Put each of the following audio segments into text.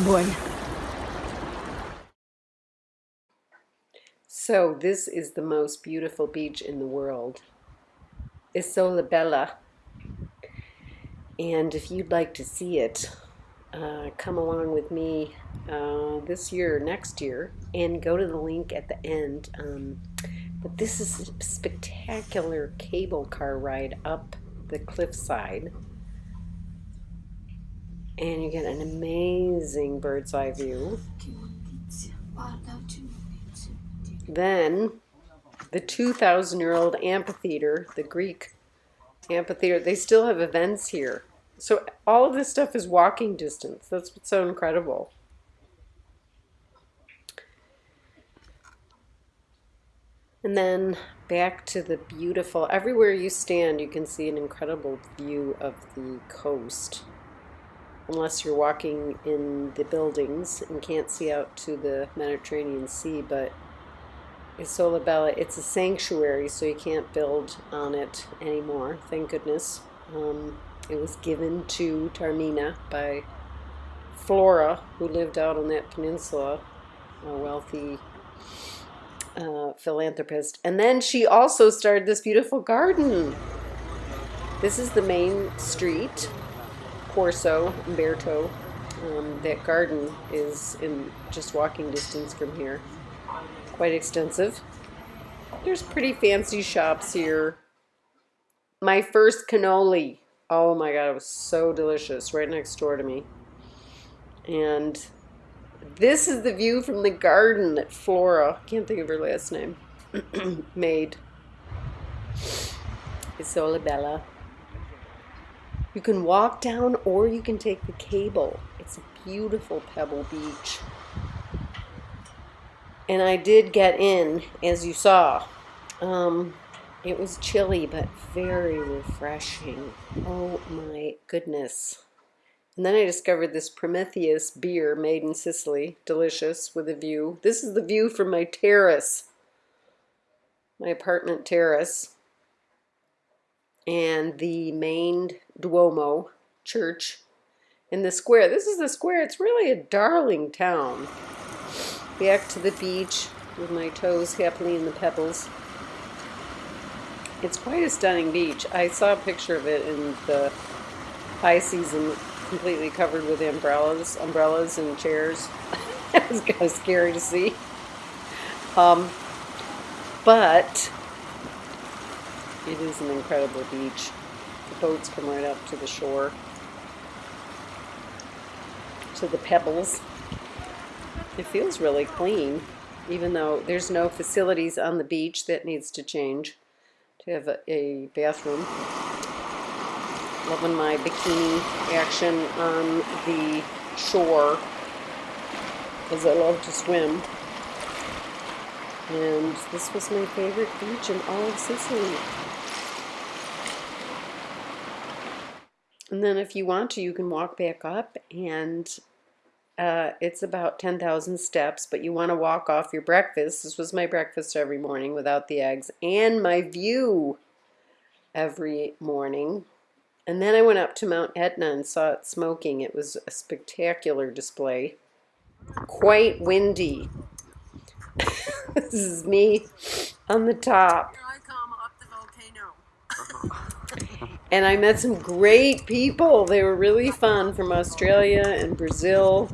Oh boy. So this is the most beautiful beach in the world. Isola Bella. And if you'd like to see it, uh, come along with me uh, this year, next year, and go to the link at the end. Um, but this is a spectacular cable car ride up the cliffside. And you get an amazing bird's eye view. Then the 2,000 year old amphitheater, the Greek amphitheater, they still have events here. So all of this stuff is walking distance. That's what's so incredible. And then back to the beautiful, everywhere you stand, you can see an incredible view of the coast. Unless you're walking in the buildings and can't see out to the Mediterranean Sea, but Isola Bella, it's a sanctuary, so you can't build on it anymore, thank goodness. Um, it was given to Taormina by Flora, who lived out on that peninsula, a wealthy uh, philanthropist. And then she also started this beautiful garden. This is the main street, Corso, Umberto. Um, that garden is in just walking distance from here. Quite extensive. There's pretty fancy shops here. My first cannoli Oh my god, it was so delicious right next door to me. And this is the view from the garden that Flora, can't think of her last name, made. Isola Bella. You can walk down or you can take the cable. It's a beautiful pebble beach. And I did get in, as you saw. Um, it was chilly, but very refreshing. Oh my goodness. And then I discovered this Prometheus beer made in Sicily. Delicious with a view. This is the view from my terrace. My apartment terrace. And the main Duomo church in the square. This is the square. It's really a darling town. Back to the beach with my toes happily in the pebbles. It's quite a stunning beach. I saw a picture of it in the high season, completely covered with umbrellas, umbrellas and chairs. it was kind of scary to see. Um, but it is an incredible beach. The boats come right up to the shore, to the pebbles. It feels really clean, even though there's no facilities on the beach that needs to change to have a, a bathroom. Loving my bikini action on the shore because I love to swim. And this was my favorite beach in all of Sicily. And then if you want to, you can walk back up and uh, it's about 10,000 steps, but you want to walk off your breakfast. This was my breakfast every morning without the eggs and my view every morning. And then I went up to Mount Etna and saw it smoking. It was a spectacular display. Quite windy. this is me on the top. And I met some great people. They were really fun from Australia and Brazil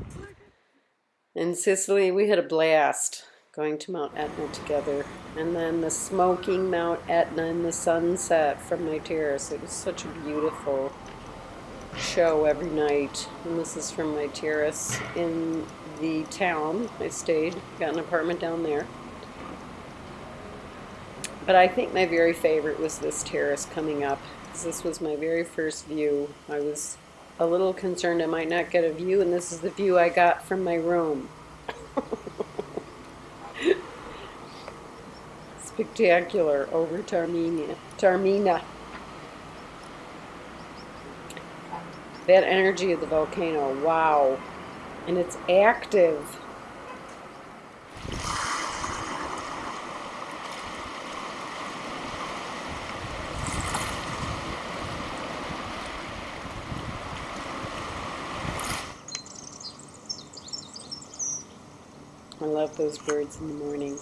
and Sicily, we had a blast going to Mount Etna together. And then the smoking Mount Etna and the sunset from my terrace. It was such a beautiful show every night. And this is from my terrace in the town I stayed. Got an apartment down there. But I think my very favorite was this terrace coming up. This was my very first view. I was a little concerned I might not get a view, and this is the view I got from my room. Spectacular over Taormina. Taormina. That energy of the volcano, wow. And it's active. I love those birds in the morning.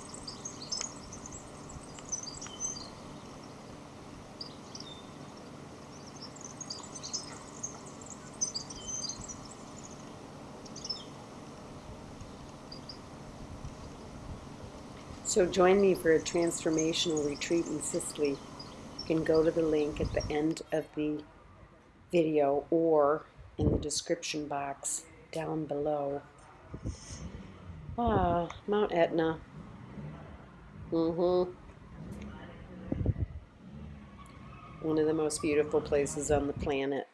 So join me for a transformational retreat in Sicily. You can go to the link at the end of the video or in the description box down below. Ah, Mount Etna. Mm-hmm. One of the most beautiful places on the planet.